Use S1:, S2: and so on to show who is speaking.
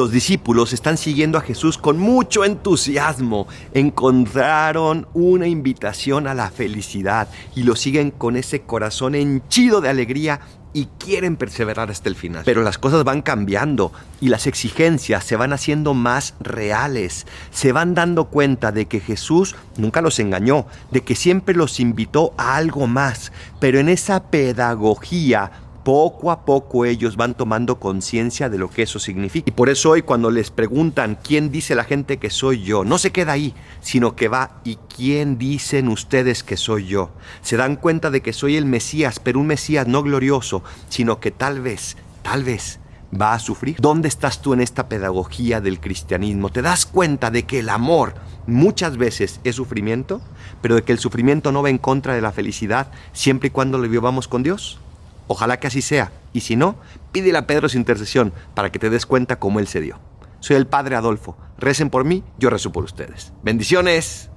S1: Los discípulos están siguiendo a Jesús con mucho entusiasmo. Encontraron una invitación a la felicidad y lo siguen con ese corazón henchido de alegría y quieren perseverar hasta el final. Pero las cosas van cambiando y las exigencias se van haciendo más reales. Se van dando cuenta de que Jesús nunca los engañó, de que siempre los invitó a algo más. Pero en esa pedagogía poco a poco ellos van tomando conciencia de lo que eso significa. Y por eso hoy cuando les preguntan quién dice la gente que soy yo, no se queda ahí, sino que va y quién dicen ustedes que soy yo. Se dan cuenta de que soy el Mesías, pero un Mesías no glorioso, sino que tal vez, tal vez va a sufrir. ¿Dónde estás tú en esta pedagogía del cristianismo? ¿Te das cuenta de que el amor muchas veces es sufrimiento, pero de que el sufrimiento no va en contra de la felicidad siempre y cuando lo vivamos con Dios? Ojalá que así sea. Y si no, pídele a Pedro su intercesión para que te des cuenta cómo él se dio. Soy el Padre Adolfo. Recen por mí, yo rezo por ustedes. Bendiciones.